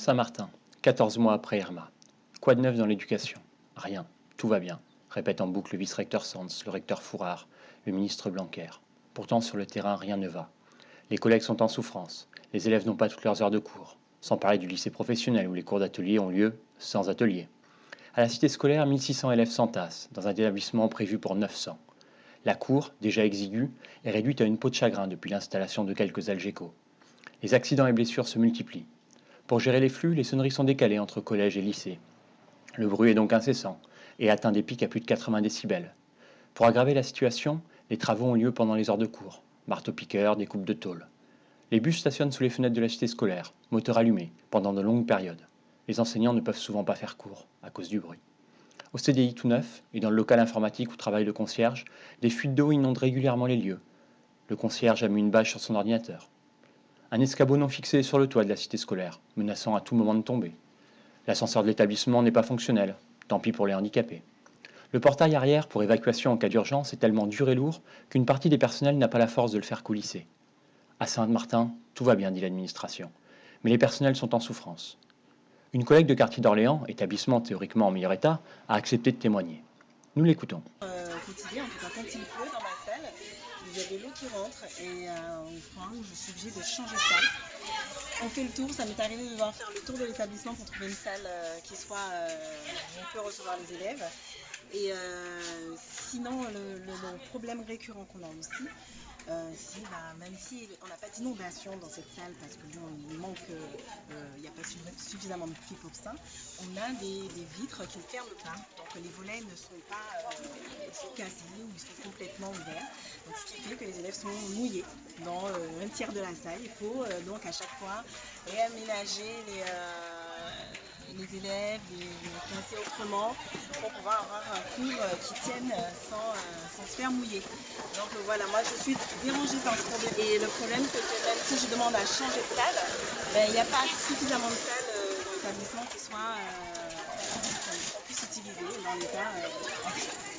Saint-Martin, 14 mois après Irma. Quoi de neuf dans l'éducation? Rien, tout va bien, répète en boucle le vice-recteur Sanz, le recteur Fourard, le ministre Blanquer. Pourtant, sur le terrain, rien ne va. Les collègues sont en souffrance, les élèves n'ont pas toutes leurs heures de cours, sans parler du lycée professionnel où les cours d'atelier ont lieu sans atelier. À la cité scolaire, 1600 élèves s'entassent, dans un établissement prévu pour 900. La cour, déjà exiguë, est réduite à une peau de chagrin depuis l'installation de quelques algécos. Les accidents et blessures se multiplient. Pour gérer les flux, les sonneries sont décalées entre collèges et lycées. Le bruit est donc incessant et atteint des pics à plus de 80 décibels. Pour aggraver la situation, les travaux ont lieu pendant les heures de cours. Marteau-piqueur, découpe de tôle. Les bus stationnent sous les fenêtres de la cité scolaire, moteur allumé, pendant de longues périodes. Les enseignants ne peuvent souvent pas faire cours, à cause du bruit. Au CDI tout neuf, et dans le local informatique où travaille le concierge, des fuites d'eau inondent régulièrement les lieux. Le concierge a mis une bâche sur son ordinateur. Un escabeau non fixé sur le toit de la cité scolaire, menaçant à tout moment de tomber. L'ascenseur de l'établissement n'est pas fonctionnel, tant pis pour les handicapés. Le portail arrière pour évacuation en cas d'urgence est tellement dur et lourd qu'une partie des personnels n'a pas la force de le faire coulisser. À Saint-Martin, tout va bien, dit l'administration, mais les personnels sont en souffrance. Une collègue de quartier d'Orléans, établissement théoriquement en meilleur état, a accepté de témoigner. Nous l'écoutons. Euh, ma salle, il y a de l'eau qui rentre et euh, au point où je suis obligée de changer de salle. On fait le tour, ça m'est arrivé de devoir faire le tour de l'établissement pour trouver une salle euh, qui soit euh, où on peut recevoir les élèves. Et sinon, le, problème récurrent qu'on a aussi, euh, c'est bah, même si on n'a pas d'inondation dans cette salle parce que bon, il manque, il n'y a pas su- suffisamment de pluie pour ça, on a des, vitres qui ne ferment pas. Donc les volets ne sont pas euh, cassés ou ils sont complètement ouverts. Que les élèves sont mouillés dans euh, un tiers de la salle. Il faut euh, donc à chaque fois réaménager les, euh, élèves, les, les autrement pour pouvoir avoir un cours qui tienne sans, se faire mouiller. Donc voilà, moi je suis dérangée par ce problème. Et le problème c'est que même si je demande à changer de salle, ben, il n'y a pas suffisamment de salles dans l'établissement qui soient euh, qu'on puisse utiliser dans l'état. euh.